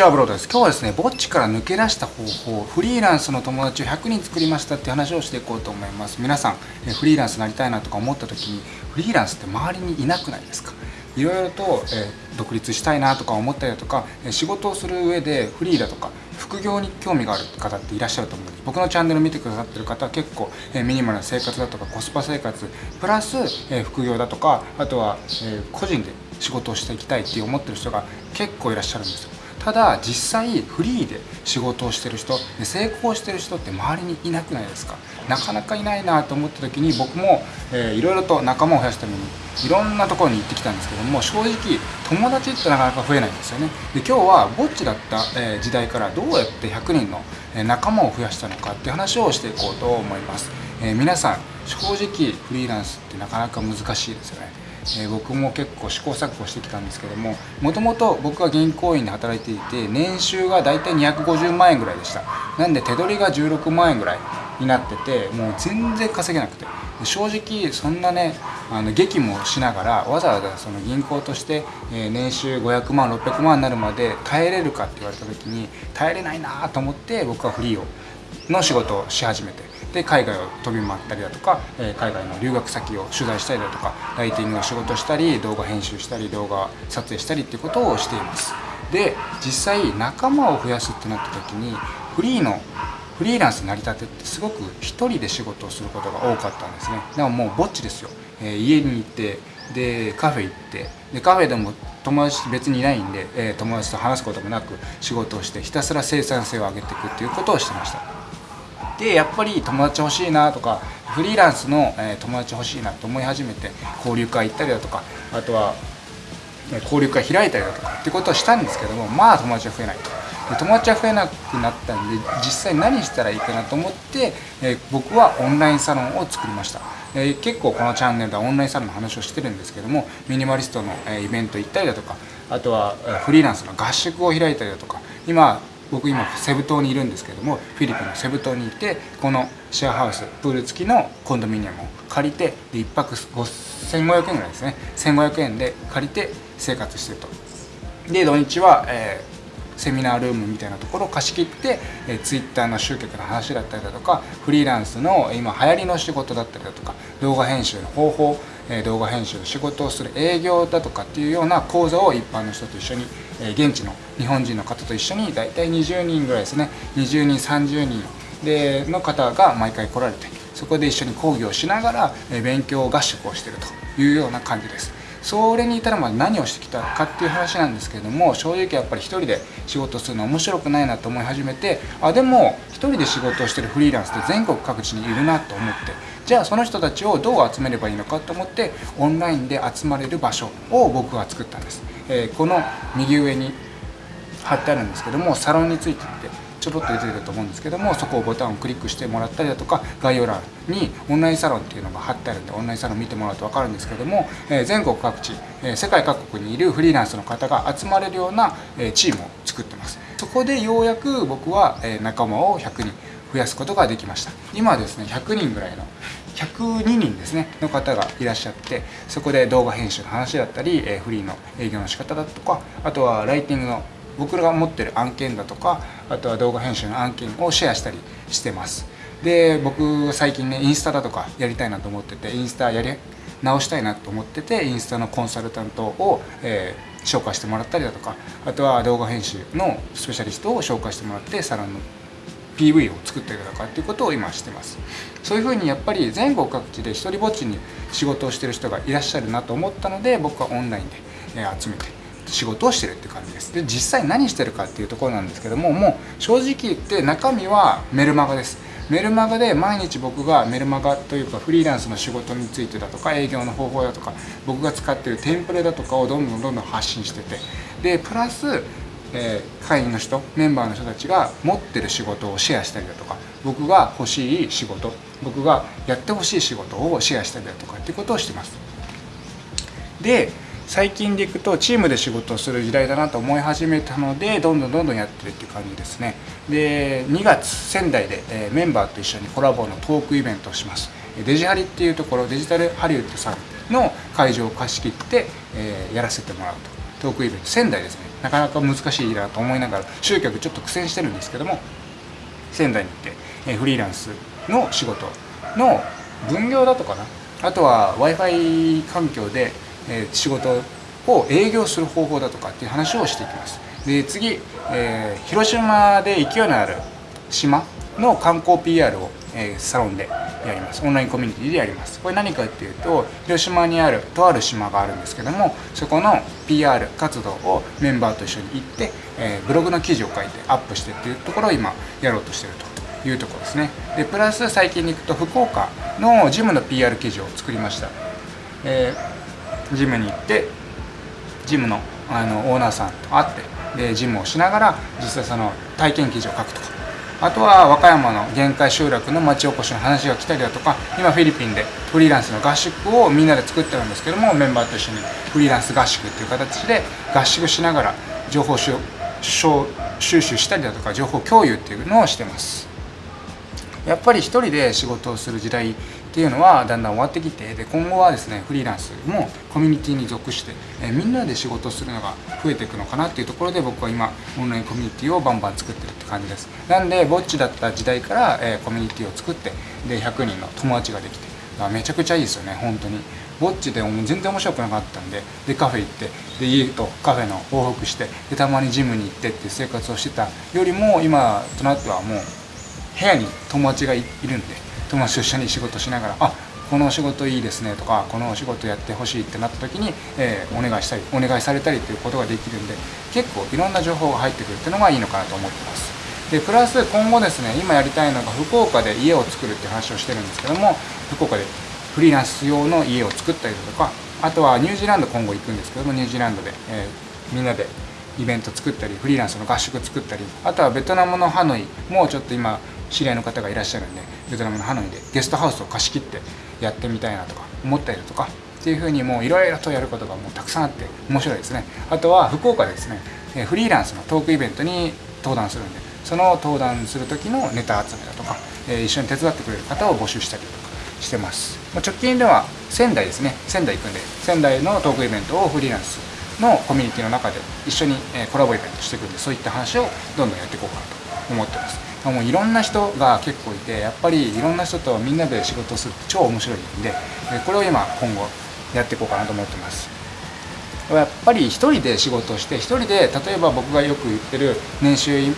ちはブローです。今日はですねぼっちから抜け出した方法フリーランスの友達を100人作りましたって話をしていこうと思います。皆さんフリーランスになりたいなとか思った時にフリーランスって周りにいなくないですか？いろいろと、え独立したいなとか思ったりだとか仕事をする上でフリーだとか副業に興味がある方っていらっしゃると思うんです。僕のチャンネル見てくださってる方は結構、えミニマルな生活だとかコスパ生活プラス、え副業だとかあとは、え個人で仕事をしていきたいって思ってる人が結構いらっしゃるんですよ。ただ実際フリーで仕事をしてる人成功してる人って周りにいなくないですか？なかなかいないなと思った時に僕も、えー、いろいろと仲間を増やすためにいろんなところに行ってきたんですけども正直友達ってなかなか増えないんですよね。で今日はぼっちだった、え、時代からどうやって100人の仲間を増やしたのかって話をしていこうと思います、えー、皆さん正直フリーランスってなかなか難しいですよね。えー、僕も結構試行錯誤してきたんですけどももともと僕は銀行員で働いていて年収が大体250万円ぐらいでした。なんで手取りが16万円ぐらいになっててもう全然稼げなくて。正直そんなねあの激務をしながらわざわざその銀行として、えー、年収500万600万になるまで耐えれるかって言われた時に耐えれないなと思って僕はフリーをの仕事をし始めて。で海外を飛び回ったりだとか、え海外の留学先を取材したりだとかライティングの仕事したり動画編集したり動画撮影したりっていうことをしています。で実際仲間を増やすってなった時にフリーのフリーランス成り立てってすごく1人で仕事をすることが多かったんですね。でももうぼっちですよ、えー、家に行ってでカフェ行ってでカフェでも友達別にいないんで、えー、友達と話すこともなく仕事をしてひたすら生産性を上げていくっていうことをしてました。でやっぱり友達欲しいなとかフリーランスの、え友達欲しいなと思い始めて交流会行ったりだとかあとは交流会開いたりだとかってことをしたんですけどもまあ友達は増えないと。友達は増えなくなったんで実際何したらいいかなと思って、え僕はオンラインサロンを作りました、え結構このチャンネルではオンラインサロンの話をしてるんですけどもミニマリストの、えイベント行ったりだとかあとはフリーランスの合宿を開いたりだとか今僕今セブ島にいるんですけどもフィリピンのセブ島にいてこのシェアハウスプール付きのコンドミニアムを借りてで1泊1500円ぐらいですね。1500円で借りて生活してると。で土日は、えー、セミナールームみたいなところを貸し切って、えー、Twitter の集客の話だったりだとかフリーランスの今流行りの仕事だったりだとか動画編集の方法動画編集の仕事をする営業だとかっていうような講座を一般の人と一緒に現地の日本人の方と一緒に大体20人ぐらいですね。20人30人。での方が毎回来られてそこで一緒に講義をしながら勉強合宿をしてるというような感じです。それに至るまで何をしてきたかっていう話なんですけれども正直やっぱり一人で仕事するの面白くないなと思い始めてあでも一人で仕事をしてるフリーランスって全国各地にいるなと思ってじゃあその人たちをどう集めればいいのかと思ってオンラインで集まれる場所を僕が作ったんです、えー、この右上に貼ってあるんですけどもサロンについてってちょろっと出てると思うんですけどもそこをボタンをクリックしてもらったりだとか概要欄にオンラインサロンっていうのが貼ってあるんでオンラインサロン見てもらうと分かるんですけども、え全国各地、え世界各国にいるフリーランスの方が集まれるような、えチームを作ってます。そこでようやく僕は、え仲間を100人増やすことができました。今はですね100人ぐらいの102人ですねの方がいらっしゃってそこで動画編集の話だったり、えフリーの営業の仕方だとかあとはライティングの僕らが持ってる案件だとかあとは動画編集の案件をシェアしたりしてます。で僕最近ねインスタだとかやりたいなと思っててインスタやり直したいなと思っててインスタのコンサルタントを、えー、紹介してもらったりだとかあとは動画編集のスペシャリストを紹介してもらってサロンの PV を作ったりだとかっていうことを今してます。そういうふうにやっぱり全国各地で一人ぼっちに仕事をしてる人がいらっしゃるなと思ったので僕はオンラインで集めて仕事をしてるって感じです。で実際何してるかっていうところなんですけどももう正直言って中身はメルマガです。メルマガで毎日僕がメルマガというかフリーランスの仕事についてだとか営業の方法だとか僕が使ってるテンプレだとかをどんどんどんどん発信してて。でプラス、えー、会員の人メンバーの人たちが持ってる仕事をシェアしたりだとか僕が欲しい仕事僕がやってほしい仕事をシェアしたりだとかっていうことをしてます。で最近でいくとチームで仕事をする時代だなと思い始めたのでどんどんどんどんやってるっていう感じですね。で2月仙台で、えメンバーと一緒にコラボのトークイベントをします。デジハリっていうところデジタルハリウッドさんの会場を貸し切って、えやらせてもらうトークイベント。仙台ですね。なかなか難しいなと思いながら集客ちょっと苦戦してるんですけども仙台に行って、えフリーランスの仕事の分業だとかな。あとは w i f i 環境で、え仕事を営業する方法だとかっていう話をしていきます。で次、えー、広島で勢いのある島の観光 PR を、えー、サロンでやります。オンラインコミュニティでやります。これ何かっていうと広島にあるとある島があるんですけどもそこの PR 活動をメンバーと一緒に行って、えー、ブログの記事を書いてアップしてっていうところを今やろうとしてるというところですね。でプラス最近に行くと福岡のジムの PR 記事を作りました、えー、ジムに行ってジムのあのオーナーさんと会ってでジムをしながら実際その体験記事を書くとか。あとは和歌山の限界集落の町おこしの話が来たりだとか今フィリピンでフリーランスの合宿をみんなで作ってるんですけどもメンバーと一緒にフリーランス合宿っていう形で合宿しながら情報収集したりだとか情報共有っていうのをしてます。やっぱり一人で仕事をする時代っていうのはだんだん終わってきてで今後はですねフリーランスもコミュニティに属して、えみんなで仕事をするのが増えていくのかなっていうところで僕は今オンラインコミュニティをバンバン作ってるって感じです。なんでぼっちだった時代から、えコミュニティを作ってで100人の友達ができてめちゃくちゃいいですよね本当に。ぼっちでも全然面白くなかったんででカフェ行ってで家とカフェの往復してでたまにジムに行ってっていう生活をしてたよりも今となってはもう部屋に友達がいるんで友達と一緒に仕事しながらあこのお仕事いいですねとかこのお仕事やってほしいってなった時に、えー、お願いしたりお願いされたりということができるんで結構いろんな情報が入ってくるっていうのがいいのかなと思ってます。でプラス今後ですね今やりたいのが福岡で家を作るって話をしてるんですけども福岡でフリーランス用の家を作ったりだとかあとはニュージーランド今後行くんですけどもニュージーランドで、えー、みんなでイベント作ったりフリーランスの合宿作ったりあとはベトナムのハノイもちょっと今知り合いの方がいらっしゃるんでベトナムのハノイでゲストハウスを貸し切ってやってみたいなとか思ったりだとかっていうふうにもういろいろとやることがもうたくさんあって面白いですね。あとは福岡でですねフリーランスのトークイベントに登壇するんでその登壇する時のネタ集めだとか一緒に手伝ってくれる方を募集したりとかしてます。直近では仙台ですね。仙台行くんで仙台のトークイベントをフリーランスのコミュニティの中で一緒にコラボイベントしていくんでそういった話をどんどんやっていこうかなと思ってます。もういろんな人が結構いてやっぱりいろんな人とみんなで仕事するって超面白いんでこれを今今後やっていこうかなと思ってます。やっぱり一人で仕事をして一人で例えば僕がよく言ってる年収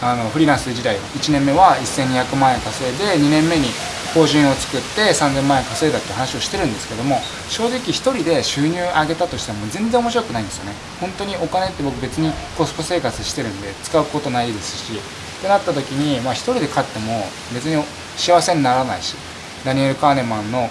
あのフリーランス時代1年目は1200万円稼いで2年目に法人を作って3000万円稼いだって話をしてるんですけども正直1人で収入上げたとしても全然面白くないんですよね。本当にお金って僕別にコスパ生活してるんで使うことないですしってなった時に、まあ、1人で勝っても別に幸せにならないしダニエル・カーネマンの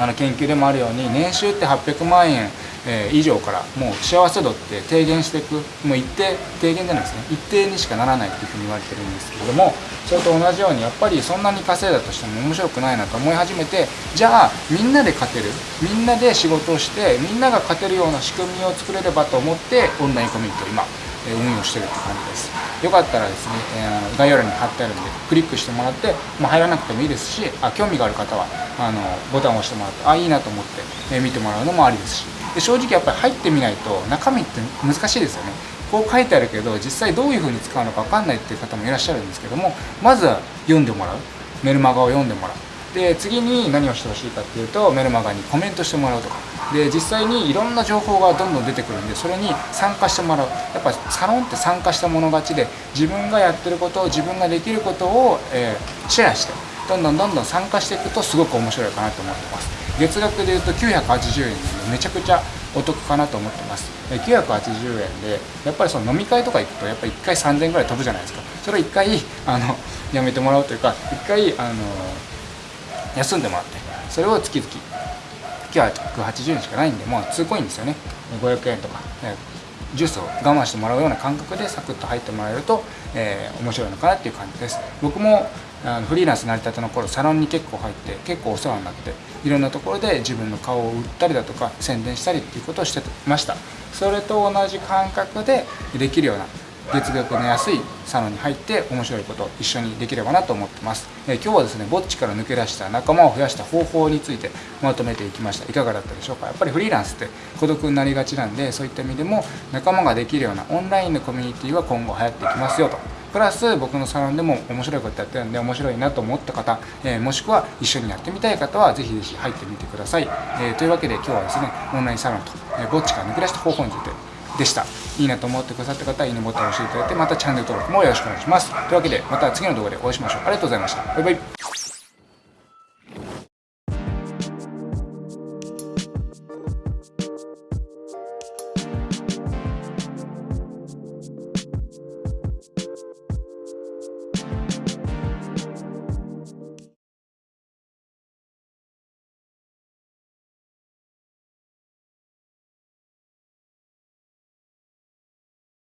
あの研究でもあるように年収って800万円、え、以上からもう幸せ度って低減していくもう一定低減じゃないですね。一定にしかならないっていうふうに言われてるんですけれどもそれと同じようにやっぱりそんなに稼いだとしても面白くないなと思い始めてじゃあみんなで勝てるみんなで仕事をしてみんなが勝てるような仕組みを作れればと思ってオンラインコミュニティを今運用してるって感じです。よかったらですね、えー、概要欄に貼ってあるんでクリックしてもらって、まあ、入らなくてもいいですしあ興味がある方はあのボタンを押してもらってあいいなと思って、え、見てもらうのもありですし。で正直やっぱり入ってみないと中身って難しいですよね。こう書いてあるけど実際どういうふうに使うのか分かんないっていう方もいらっしゃるんですけどもまずは読んでもらう。メルマガを読んでもらう。で次に何をしてほしいかっていうとメルマガにコメントしてもらうとか。で実際にいろんな情報がどんどん出てくるんでそれに参加してもらう。やっぱサロンって参加した者勝ちで自分がやってることを自分ができることを、えー、シェアしてどんどんどんどん参加していくとすごく面白いかなと思ってます。月額でいうと980円でめちゃくちゃお得かなと思ってます。980円でやっぱりその飲み会とか行くとやっぱ1回3000円ぐらい飛ぶじゃないですか。それを1回あのやめてもらうというか1回あの休んでもらってそれを月々980円しかないんでもう2コインですよね。500円とか、ジュースを我慢してもらうような感覚でサクッと入ってもらえると、えー、面白いのかなっていう感じです。僕もあのフリーランスになりたての頃サロンに結構入って結構お世話になっていろんなところで自分の顔を売ったりだとか宣伝したりっていうことをしてました。それと同じ感覚でできるような月額の安いサロンに入って面白いこと一緒にできればなと思ってます、え今日はですねぼっちから抜け出した仲間を増やした方法についてまとめていきました。いかがだったでしょうか？やっぱりフリーランスって孤独になりがちなんでそういった意味でも仲間ができるようなオンラインのコミュニティは今後流行っていきますよと。プラス僕のサロンでも面白いことやってるんで面白いなと思った方、えー、もしくは一緒にやってみたい方はぜひぜひ入ってみてください、えー、というわけで今日はですねオンラインサロンと、えー、ぼっちから抜け出した方法についてでした。いいなと思ってくださった方はいいねボタンを押していただいてまたチャンネル登録もよろしくお願いします。というわけでまた次の動画でお会いしましょう。ありがとうございましたバイバイ。